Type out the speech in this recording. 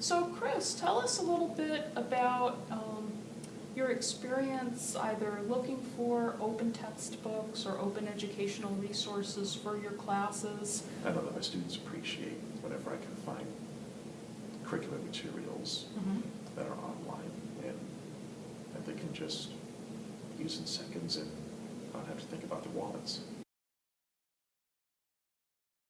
So Chris, tell us a little bit about um, your experience either looking for open textbooks or open educational resources for your classes. I know that my students appreciate whenever I can find curricular materials mm-hmm. that are online and that they can just use in seconds and not have to think about their wallets.